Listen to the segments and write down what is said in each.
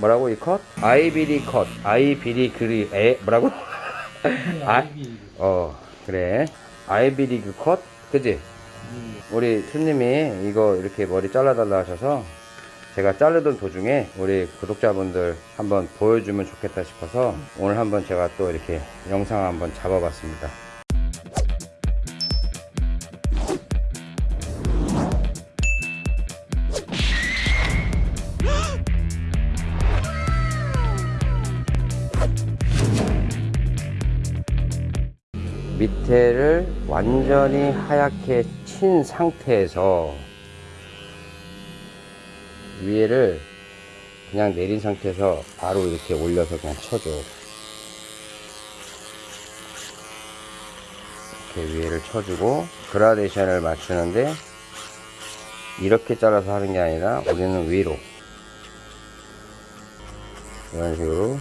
뭐라고 이 컷? 아이비리 컷 아이비리 그리 에 뭐라고? 아, 어 그래 아이비리 그 컷 그지? 우리 손님이 이거 이렇게 머리 잘라달라 하셔서 제가 자르던 도중에 우리 구독자분들 한번 보여주면 좋겠다 싶어서 오늘 한번 제가 또 이렇게 영상 한번 잡아봤습니다. 밑에를 완전히 하얗게 친 상태에서 위에를 그냥 내린 상태에서 바로 이렇게 올려서 그냥 쳐줘. 이렇게 위에를 쳐주고 그라데이션을 맞추는데 이렇게 잘라서 하는 게 아니라 우리는 위로. 이런 식으로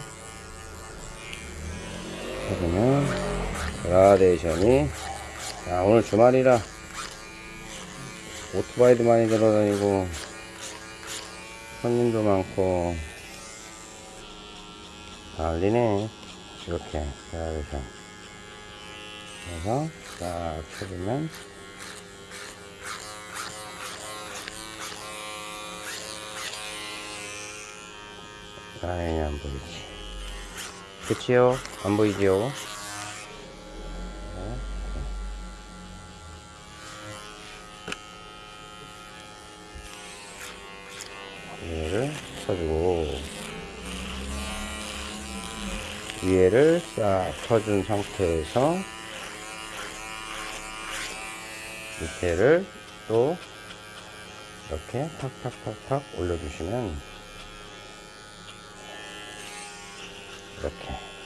해주면 그라데이션이 야, 오늘 주말이라 오토바이도 많이 들어다니고 손님도 많고 난리네 이렇게 그라데이션 그래서 딱 쳐주면 라인이 안 보이지 그치요? 안 보이지요? 위에를 쳐주고 위에를 싹 쳐준 상태에서 밑에를 또 이렇게 탁탁탁탁 올려주시면 이렇게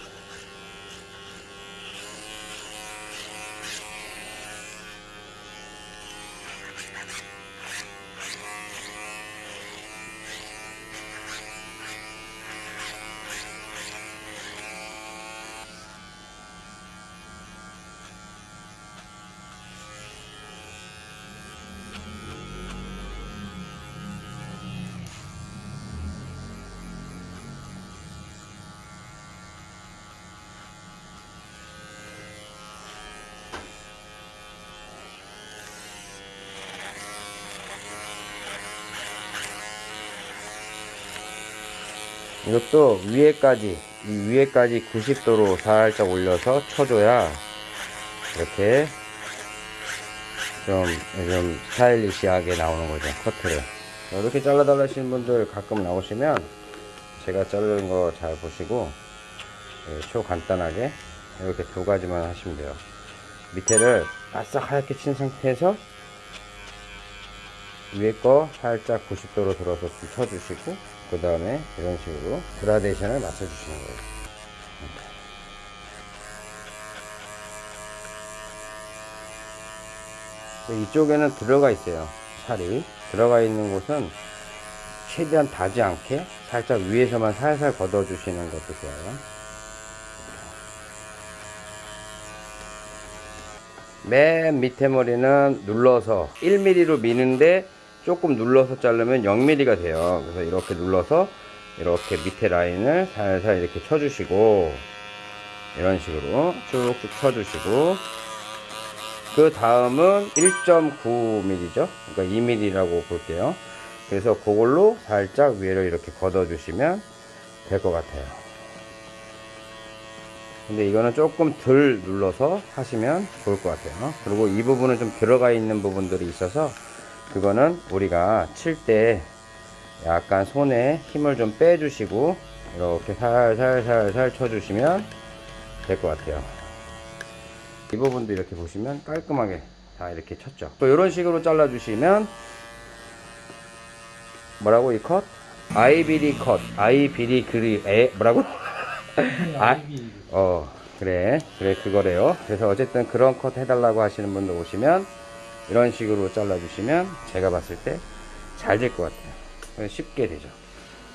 이것도 위에까지 이 위에까지 90도로 살짝 올려서 쳐줘야 이렇게 좀, 좀 스타일리시하게 나오는 거죠 커트를. 이렇게 잘라달라 하시는 분들 가끔 나오시면 제가 자르는 거 잘 보시고 예, 초 간단하게 이렇게 두 가지만 하시면 돼요. 밑에를 바싹 하얗게 친 상태에서 위에 거 살짝 90도로 들어서 좀 쳐주시고 그 다음에 이런 식으로 그라데이션을 맞춰주시는 거예요. 이쪽에는 들어가 있어요 살이. 들어가 있는 곳은 최대한 닿지 않게 살짝 위에서만 살살 걷어 주시는 것도 좋아요. 맨 밑에 머리는 눌러서 1mm로 미는데 조금 눌러서 자르면 0mm가 돼요. 그래서 이렇게 눌러서 이렇게 밑에 라인을 살살 이렇게 쳐주시고 이런 식으로 쭉쭉 쳐주시고 그 다음은 1.9mm죠? 그러니까 2mm라고 볼게요. 그래서 그걸로 살짝 위를 이렇게 걷어 주시면 될 것 같아요. 근데 이거는 조금 덜 눌러서 하시면 좋을 것 같아요. 그리고 이 부분은 좀 들어가 있는 부분들이 있어서 그거는 우리가 칠 때 약간 손에 힘을 좀 빼주시고 이렇게 살살살살 쳐주시면 될 것 같아요. 이 부분도 이렇게 보시면 깔끔하게 다 이렇게 쳤죠. 또 이런 식으로 잘라 주시면 뭐라고 이 컷? 아이비리 컷. 아이비리 그리 에? 뭐라고? 아, 어 그래. 그래 그거래요. 그래서 어쨌든 그런 컷 해달라고 하시는 분들 오시면 이런 식으로 잘라 주시면 제가 봤을 때 잘 될 것 같아요. 쉽게 되죠.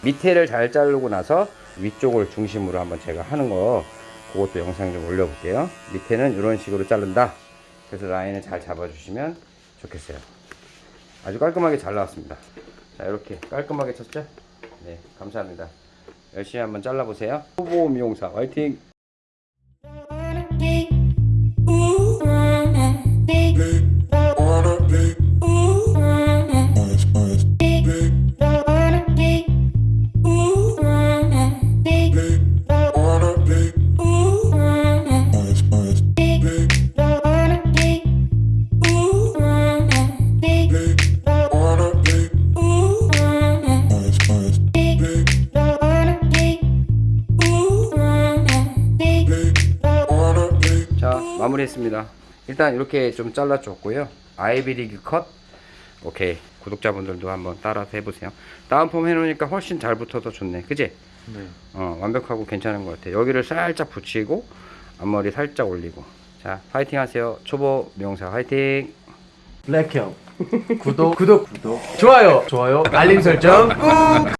밑에를 잘 자르고 나서 위쪽을 중심으로 한번 제가 하는 거 그것도 영상 좀 올려 볼게요. 밑에는 이런 식으로 자른다. 그래서 라인을 잘 잡아 주시면 좋겠어요. 아주 깔끔하게 잘 나왔습니다. 자 이렇게 깔끔하게 쳤죠? 네 감사합니다. 열심히 한번 잘라보세요. 후보 미용사 화이팅! 마무리했습니다. 일단 이렇게 좀 잘라줬고요. 아이비리그 컷. 오케이. 구독자분들도 한번 따라서 해보세요. 다운 폼 해놓으니까 훨씬 잘 붙어서 좋네. 그지? 네. 어 완벽하고 괜찮은 것 같아 여기를 살짝 붙이고 앞머리 살짝 올리고. 자 파이팅 하세요. 초보 미용사 화이팅. 블랙형. 구독. 구독. 구독. 좋아요. 좋아요. 알림 설정 꾹